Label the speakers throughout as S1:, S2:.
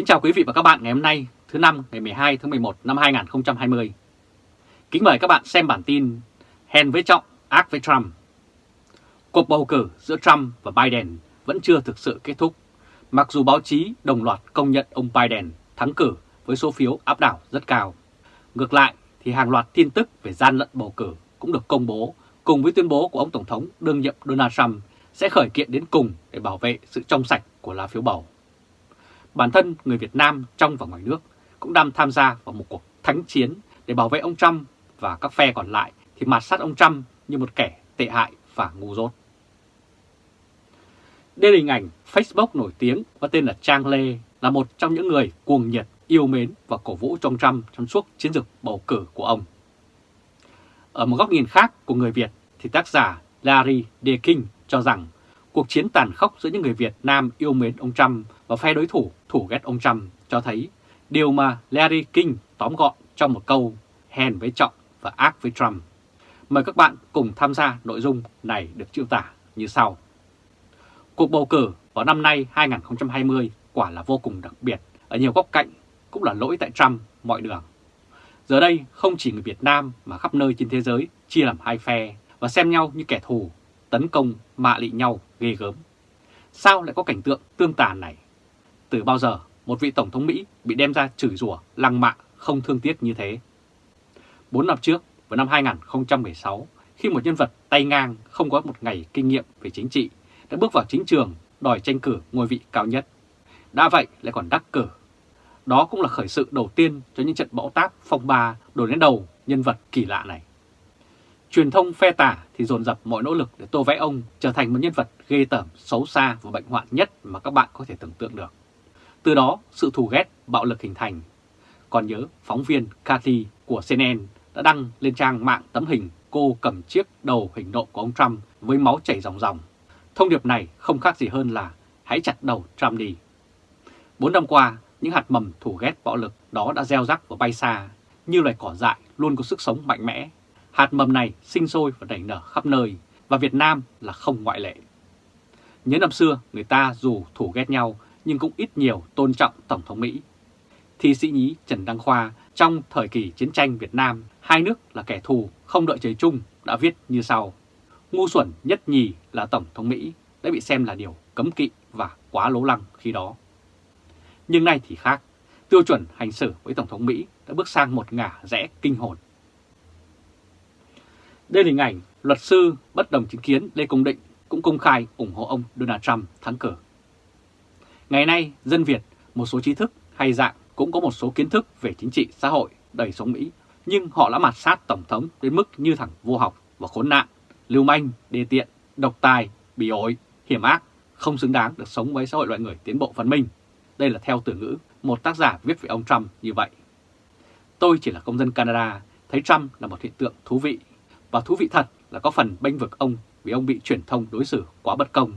S1: Kính chào quý vị và các bạn ngày hôm nay, thứ năm ngày 12 tháng 11 năm 2020. Kính mời các bạn xem bản tin Hèn với Trọng, ác với Trump. Cuộc bầu cử giữa Trump và Biden vẫn chưa thực sự kết thúc, mặc dù báo chí đồng loạt công nhận ông Biden thắng cử với số phiếu áp đảo rất cao. Ngược lại thì hàng loạt tin tức về gian lận bầu cử cũng được công bố cùng với tuyên bố của ông Tổng thống đương nhiệm Donald Trump sẽ khởi kiện đến cùng để bảo vệ sự trong sạch của lá phiếu bầu. Bản thân người Việt Nam trong và ngoài nước cũng đang tham gia vào một cuộc thánh chiến để bảo vệ ông Trump và các phe còn lại thì mạt sát ông Trump như một kẻ tệ hại và ngu dốt. Đây là hình ảnh Facebook nổi tiếng có tên là Trang Lê là một trong những người cuồng nhiệt, yêu mến và cổ vũ trong Trump trong suốt chiến dịch bầu cử của ông. Ở một góc nhìn khác của người Việt thì tác giả Larry Deakin King cho rằng cuộc chiến tàn khốc giữa những người Việt Nam yêu mến ông Trump và phe đối thủ thủ ghét ông Trump cho thấy điều mà Larry King tóm gọn trong một câu hèn với trọng và ác với Trump. Mời các bạn cùng tham gia nội dung này được chiêu tả như sau. Cuộc bầu cử vào năm nay 2020 quả là vô cùng đặc biệt, ở nhiều góc cạnh cũng là lỗi tại Trump mọi đường. Giờ đây không chỉ người Việt Nam mà khắp nơi trên thế giới chia làm hai phe và xem nhau như kẻ thù, tấn công, mạ lị nhau ghê gớm. Sao lại có cảnh tượng tương tàn này? Từ bao giờ một vị Tổng thống Mỹ bị đem ra chửi rủa, lăng mạ không thương tiếc như thế? bốn năm trước, vào năm 2016, khi một nhân vật tay ngang không có một ngày kinh nghiệm về chính trị đã bước vào chính trường đòi tranh cử ngôi vị cao nhất. Đã vậy lại còn đắc cử. Đó cũng là khởi sự đầu tiên cho những trận bão táp phong ba đổ đến đầu nhân vật kỳ lạ này. Truyền thông phe tả thì dồn dập mọi nỗ lực để tô vẽ ông trở thành một nhân vật ghê tởm, xấu xa và bệnh hoạn nhất mà các bạn có thể tưởng tượng được. Từ đó, sự thù ghét, bạo lực hình thành. Còn nhớ, phóng viên Cathy của CNN đã đăng lên trang mạng tấm hình cô cầm chiếc đầu hình nộm của ông Trump với máu chảy ròng ròng. Thông điệp này không khác gì hơn là hãy chặt đầu Trump đi. Bốn năm qua, những hạt mầm thù ghét bạo lực đó đã gieo rắc và bay xa, như loài cỏ dại luôn có sức sống mạnh mẽ. Hạt mầm này sinh sôi và nảy nở khắp nơi, và Việt Nam là không ngoại lệ. Nhớ năm xưa, người ta dù thù ghét nhau nhưng cũng ít nhiều tôn trọng Tổng thống Mỹ. Thi sĩ nhí Trần Đăng Khoa trong thời kỳ chiến tranh Việt Nam, hai nước là kẻ thù không đợi trời chung đã viết như sau. Ngu xuẩn nhất nhì là Tổng thống Mỹ đã bị xem là điều cấm kỵ và quá lố lăng khi đó. Nhưng nay thì khác, tiêu chuẩn hành xử với Tổng thống Mỹ đã bước sang một ngả rẽ kinh hồn. Đây là hình ảnh luật sư bất đồng chính kiến Lê Công Định cũng công khai ủng hộ ông Donald Trump thắng cử. Ngày nay, dân Việt, một số trí thức hay dạng cũng có một số kiến thức về chính trị xã hội, đời sống Mỹ, nhưng họ đã mặt sát Tổng thống đến mức như thằng vô học và khốn nạn, lưu manh, đê tiện, độc tài, bị ổi, hiểm ác, không xứng đáng được sống với xã hội loại người tiến bộ văn minh. Đây là theo từ ngữ một tác giả viết về ông Trump như vậy. Tôi chỉ là công dân Canada, thấy Trump là một hiện tượng thú vị, và thú vị thật là có phần bênh vực ông vì ông bị truyền thông đối xử quá bất công.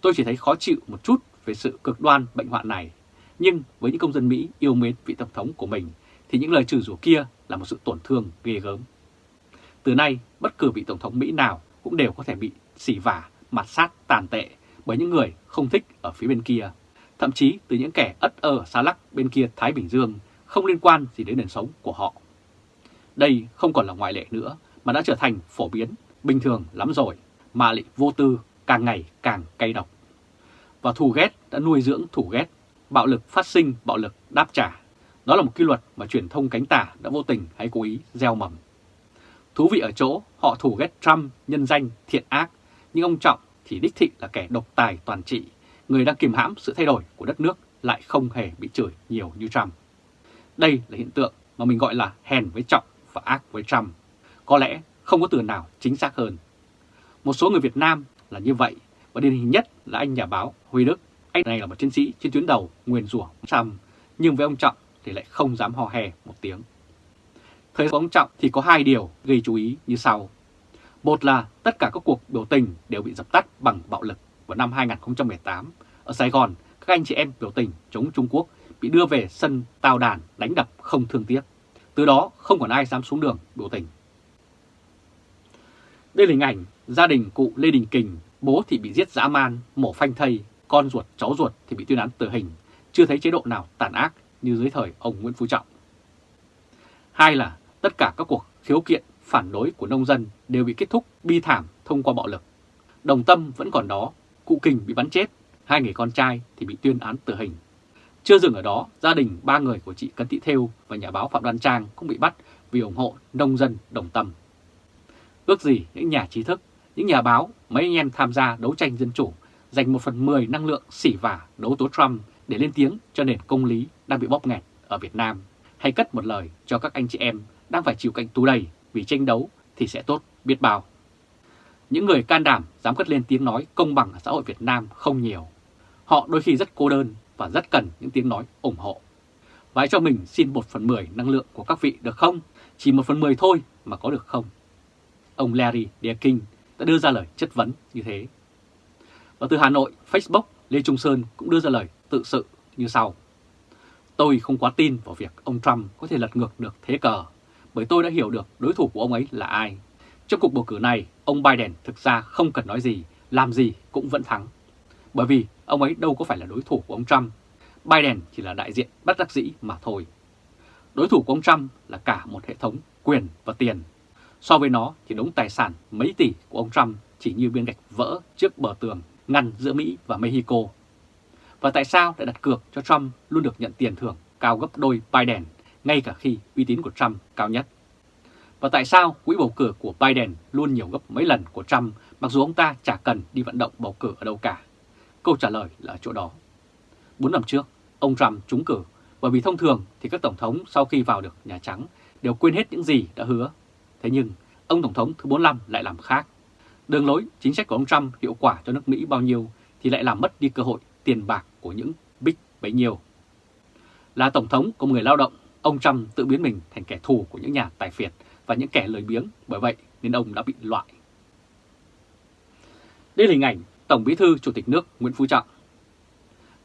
S1: Tôi chỉ thấy khó chịu một chút về sự cực đoan bệnh hoạn này, nhưng với những công dân Mỹ yêu mến vị Tổng thống của mình thì những lời trừ rủa kia là một sự tổn thương ghê gớm. Từ nay, bất cứ vị Tổng thống Mỹ nào cũng đều có thể bị xỉ vả, mặt sát tàn tệ bởi những người không thích ở phía bên kia, thậm chí từ những kẻ ất ơ xa lắc bên kia Thái Bình Dương không liên quan gì đến nền sống của họ. Đây không còn là ngoại lệ nữa mà đã trở thành phổ biến, bình thường lắm rồi, mà lại vô tư càng ngày càng cay độc và thù ghét đã nuôi dưỡng thù ghét, bạo lực phát sinh bạo lực đáp trả. Đó là một quy luật mà truyền thông cánh tả đã vô tình hay cố ý gieo mầm. Thú vị ở chỗ họ thù ghét Trump nhân danh thiện ác, nhưng ông Trọng thì đích thị là kẻ độc tài toàn trị, người đang kìm hãm sự thay đổi của đất nước lại không hề bị chửi nhiều như Trump. Đây là hiện tượng mà mình gọi là hèn với Trọng và ác với Trump. Có lẽ không có từ nào chính xác hơn. Một số người Việt Nam là như vậy và điển hình nhất là anh nhà báo Huy Đức. Anh này là một chiến sĩ trên tuyến đầu nguyền rủa Trump, nhưng với ông Trọng thì lại không dám hò hè một tiếng. Thời ông Trọng thì có hai điều gây chú ý như sau. Một là tất cả các cuộc biểu tình đều bị dập tắt bằng bạo lực vào năm 2018. Ở Sài Gòn, các anh chị em biểu tình chống Trung Quốc bị đưa về sân tàu đàn đánh đập không thương tiếc. Từ đó không còn ai dám xuống đường biểu tình. Đây là hình ảnh gia đình cụ Lê Đình Kình Bố thì bị giết dã man, mổ phanh thây, con ruột, cháu ruột thì bị tuyên án tử hình, chưa thấy chế độ nào tàn ác như dưới thời ông Nguyễn Phú Trọng. Hai là tất cả các cuộc khiếu kiện phản đối của nông dân đều bị kết thúc bi thảm thông qua bạo lực. Đồng tâm vẫn còn đó, cụ Kình bị bắn chết, hai người con trai thì bị tuyên án tử hình. Chưa dừng ở đó, gia đình ba người của chị Cấn Thị Thêu và nhà báo Phạm Đoan Trang cũng bị bắt vì ủng hộ nông dân đồng tâm. Ước gì những nhà trí thức, những nhà báo, mấy anh em tham gia đấu tranh dân chủ dành một phần mười năng lượng xỉ vả đấu tố Trump để lên tiếng cho nền công lý đang bị bóp nghẹt ở Việt Nam, hay cất một lời cho các anh chị em đang phải chịu cảnh tù đầy vì tranh đấu thì sẽ tốt biết bao. Những người can đảm dám cất lên tiếng nói công bằng ở xã hội Việt Nam không nhiều. Họ đôi khi rất cô đơn và rất cần những tiếng nói ủng hộ. Và cho mình xin 1 phần 10 năng lượng của các vị được không? Chỉ 1 phần 10 thôi mà có được không? Ông Larry Deakin đã đưa ra lời chất vấn như thế. Và từ Hà Nội, Facebook, Lê Trung Sơn cũng đưa ra lời tự sự như sau. Tôi không quá tin vào việc ông Trump có thể lật ngược được thế cờ, bởi tôi đã hiểu được đối thủ của ông ấy là ai. Trong cuộc bầu cử này, ông Biden thực ra không cần nói gì, làm gì cũng vẫn thắng. Bởi vì ông ấy đâu có phải là đối thủ của ông Trump. Biden chỉ là đại diện bất đắc dĩ mà thôi. Đối thủ của ông Trump là cả một hệ thống quyền và tiền. So với nó thì đống tài sản mấy tỷ của ông Trump chỉ như viên gạch vỡ trước bờ tường ngăn giữa Mỹ và Mexico. Và tại sao lại đặt cược cho Trump luôn được nhận tiền thưởng cao gấp đôi Biden ngay cả khi uy tín của Trump cao nhất? Và tại sao quỹ bầu cử của Biden luôn nhiều gấp mấy lần của Trump mặc dù ông ta chả cần đi vận động bầu cử ở đâu cả? Câu trả lời là ở chỗ đó. 4 năm trước, ông Trump trúng cử bởi vì thông thường thì các tổng thống sau khi vào được Nhà Trắng đều quên hết những gì đã hứa. Thế nhưng, ông Tổng thống thứ 45 lại làm khác. Đường lối, chính sách của ông Trump hiệu quả cho nước Mỹ bao nhiêu thì lại làm mất đi cơ hội tiền bạc của những big bấy nhiêu. Là Tổng thống của người lao động, ông Trump tự biến mình thành kẻ thù của những nhà tài phiệt và những kẻ lười biếng, bởi vậy nên ông đã bị loại. Đây là hình ảnh Tổng Bí thư Chủ tịch nước Nguyễn Phú Trọng.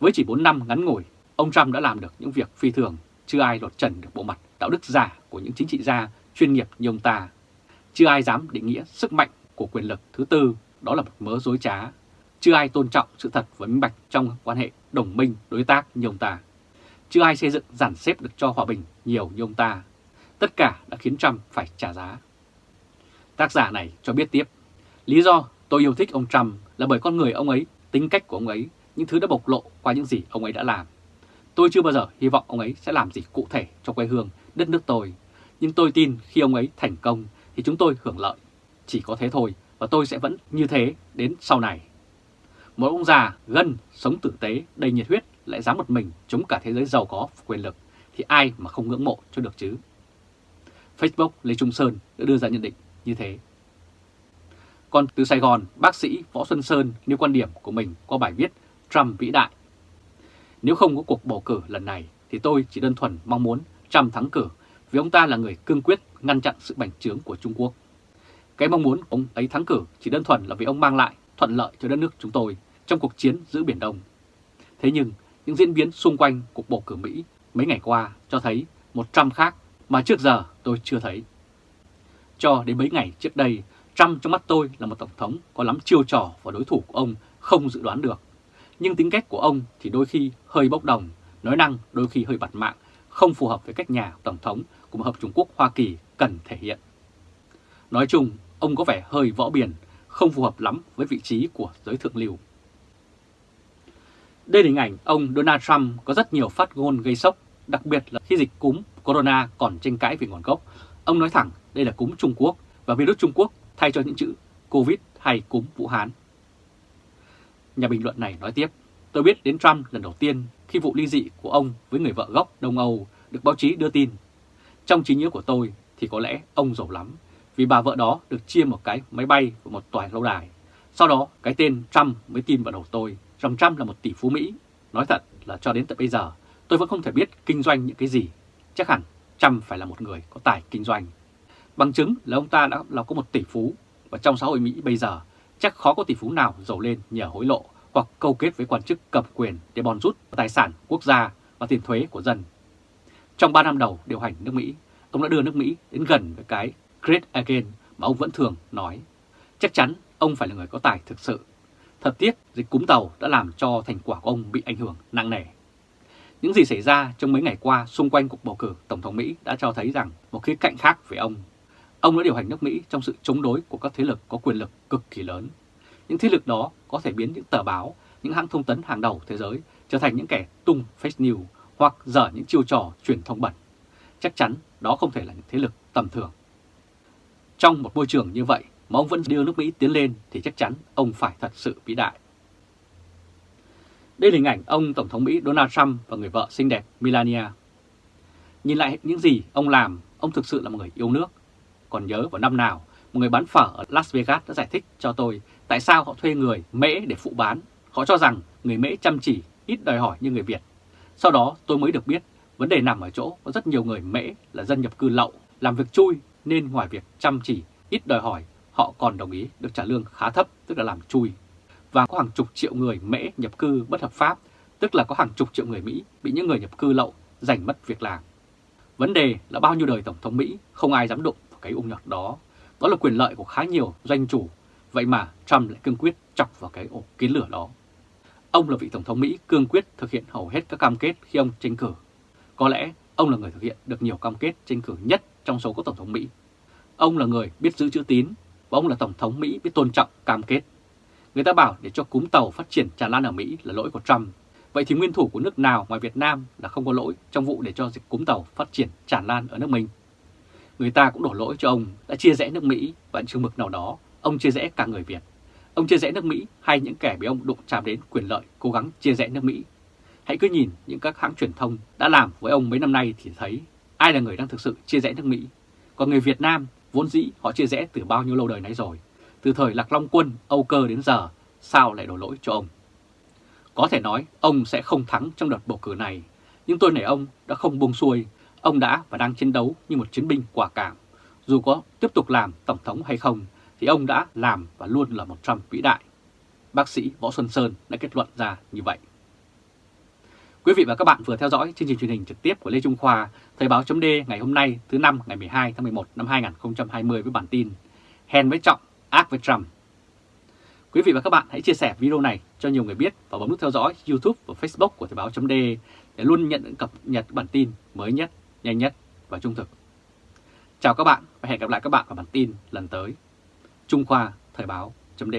S1: Với chỉ 4 năm ngắn ngủi, ông Trump đã làm được những việc phi thường, chưa ai lột trần được bộ mặt đạo đức giả của những chính trị gia chuyên nghiệp như ông ta. Chưa ai dám định nghĩa sức mạnh của quyền lực thứ tư, đó là một mớ dối trá. Chưa ai tôn trọng sự thật và minh bạch trong quan hệ đồng minh đối tác như ông ta. Chưa ai xây dựng giản xếp được cho hòa bình nhiều như ông ta. Tất cả đã khiến Trump phải trả giá. Tác giả này cho biết tiếp, lý do tôi yêu thích ông Trump là bởi con người ông ấy, tính cách của ông ấy, những thứ đã bộc lộ qua những gì ông ấy đã làm. Tôi chưa bao giờ hy vọng ông ấy sẽ làm gì cụ thể cho quê hương, đất nước tôi. Nhưng tôi tin khi ông ấy thành công thì chúng tôi hưởng lợi. Chỉ có thế thôi và tôi sẽ vẫn như thế đến sau này. Một ông già gân, sống tử tế, đầy nhiệt huyết lại dám một mình chống cả thế giới giàu có quyền lực thì ai mà không ngưỡng mộ cho được chứ. Facebook Lê Trung Sơn đã đưa ra nhận định như thế. Còn từ Sài Gòn, bác sĩ Võ Xuân Sơn nêu quan điểm của mình qua bài viết Trump vĩ đại. Nếu không có cuộc bầu cử lần này thì tôi chỉ đơn thuần mong muốn Trump thắng cử vì ông ta là người cương quyết ngăn chặn sự bành trướng của Trung Quốc. Cái mong muốn ông ấy thắng cử chỉ đơn thuần là vì ông mang lại thuận lợi cho đất nước chúng tôi trong cuộc chiến giữ Biển Đông. Thế nhưng, những diễn biến xung quanh cuộc bầu cử Mỹ mấy ngày qua cho thấy một Trump khác mà trước giờ tôi chưa thấy. Cho đến mấy ngày trước đây, Trump trong mắt tôi là một tổng thống có lắm chiêu trò và đối thủ của ông không dự đoán được. Nhưng tính cách của ông thì đôi khi hơi bốc đồng, nói năng đôi khi hơi bặt mạng, không phù hợp với cách nhà tổng thống của một hợp Trung Quốc Hoa Kỳ cần thể hiện. Nói chung, ông có vẻ hơi võ biển, không phù hợp lắm với vị trí của giới thượng lưu. Đây là hình ảnh ông Donald Trump có rất nhiều phát ngôn gây sốc, đặc biệt là khi dịch cúm corona còn tranh cãi về nguồn gốc. Ông nói thẳng đây là cúm Trung Quốc và virus Trung Quốc thay cho những chữ Covid hay cúm Vũ Hán. Nhà bình luận này nói tiếp, tôi biết đến Trump lần đầu tiên khi vụ ly dị của ông với người vợ gốc Đông Âu được báo chí đưa tin. Trong trí nhớ của tôi thì có lẽ ông giàu lắm, vì bà vợ đó được chia một cái máy bay và một tòa lâu đài. Sau đó, cái tên Trump mới tin vào đầu tôi, rằng Trump là một tỷ phú Mỹ. Nói thật là cho đến tận bây giờ, tôi vẫn không thể biết kinh doanh những cái gì. Chắc hẳn Trump phải là một người có tài kinh doanh. Bằng chứng là ông ta đã là có một tỷ phú, và trong xã hội Mỹ bây giờ, chắc khó có tỷ phú nào giàu lên nhờ hối lộ hoặc câu kết với quan chức cầm quyền để bòn rút tài sản quốc gia và tiền thuế của dân. Trong 3 năm đầu điều hành nước Mỹ, ông đã đưa nước Mỹ đến gần với cái Great Again mà ông vẫn thường nói. Chắc chắn ông phải là người có tài thực sự. Thật tiếc, dịch cúm tàu đã làm cho thành quả của ông bị ảnh hưởng nặng nề. Những gì xảy ra trong mấy ngày qua xung quanh cuộc bầu cử Tổng thống Mỹ đã cho thấy rằng một khía cạnh khác về ông. Ông đã điều hành nước Mỹ trong sự chống đối của các thế lực có quyền lực cực kỳ lớn. Những thế lực đó có thể biến những tờ báo, những hãng thông tấn hàng đầu thế giới trở thành những kẻ tung fake news hoặc dở những chiêu trò truyền thông bẩn. Chắc chắn đó không thể là những thế lực tầm thường. Trong một môi trường như vậy mà ông vẫn đưa nước Mỹ tiến lên thì chắc chắn ông phải thật sự vĩ đại. Đây là hình ảnh ông Tổng thống Mỹ Donald Trump và người vợ xinh đẹp Melania. Nhìn lại những gì ông làm, ông thực sự là một người yêu nước. Còn nhớ vào năm nào, một người bán phở ở Las Vegas đã giải thích cho tôi tại sao họ thuê người Mễ để phụ bán. Họ cho rằng người Mễ chăm chỉ, ít đòi hỏi như người Việt. Sau đó tôi mới được biết vấn đề nằm ở chỗ có rất nhiều người Mễ là dân nhập cư lậu, làm việc chui nên ngoài việc chăm chỉ, ít đòi hỏi, họ còn đồng ý được trả lương khá thấp, tức là làm chui và có hàng chục triệu người Mễ nhập cư bất hợp pháp, tức là có hàng chục triệu người Mỹ bị những người nhập cư lậu giành mất việc làm. Vấn đề là bao nhiêu đời Tổng thống Mỹ không ai dám đụng vào cái ung nhọt đó. Đó là quyền lợi của khá nhiều doanh chủ, vậy mà Trump lại cương quyết chọc vào cái ổ kiến lửa đó. Ông là vị Tổng thống Mỹ cương quyết thực hiện hầu hết các cam kết khi ông tranh cử. Có lẽ ông là người thực hiện được nhiều cam kết tranh cử nhất trong số các Tổng thống Mỹ. Ông là người biết giữ chữ tín và ông là Tổng thống Mỹ biết tôn trọng cam kết. Người ta bảo để cho cúm tàu phát triển tràn lan ở Mỹ là lỗi của Trump. Vậy thì nguyên thủ của nước nào ngoài Việt Nam là không có lỗi trong vụ để cho dịch cúm tàu phát triển tràn lan ở nước mình? Người ta cũng đổ lỗi cho ông đã chia rẽ nước Mỹ và chừng mực nào đó ông chia rẽ cả người Việt. Ông chia rẽ nước Mỹ hay những kẻ bị ông đụng chạm đến quyền lợi cố gắng chia rẽ nước Mỹ. Hãy cứ nhìn những các hãng truyền thông đã làm với ông mấy năm nay thì thấy ai là người đang thực sự chia rẽ nước Mỹ. Còn người Việt Nam vốn dĩ họ chia rẽ từ bao nhiêu lâu đời nãy rồi. Từ thời Lạc Long Quân, Âu Cơ đến giờ, sao lại đổ lỗi cho ông? Có thể nói ông sẽ không thắng trong đợt bầu cử này, nhưng tôi nể ông đã không buông xuôi, ông đã và đang chiến đấu như một chiến binh quả cảm. Dù có tiếp tục làm Tổng thống hay không, thì ông đã làm và luôn là một Trump vĩ đại. Bác sĩ Võ Xuân Sơn đã kết luận ra như vậy. Quý vị và các bạn vừa theo dõi chương trình truyền hình trực tiếp của Lê Trung Khoa, Thời báo chấm ngày hôm nay thứ năm ngày 12 tháng 11 năm 2020 với bản tin Hèn với Trọng ác với Trump. Quý vị và các bạn hãy chia sẻ video này cho nhiều người biết và bấm nút theo dõi YouTube và Facebook của Thời báo .d để luôn nhận những cập nhật bản tin mới nhất, nhanh nhất và trung thực. Chào các bạn và hẹn gặp lại các bạn vào bản tin lần tới. Trung Khoa Thời báo .d.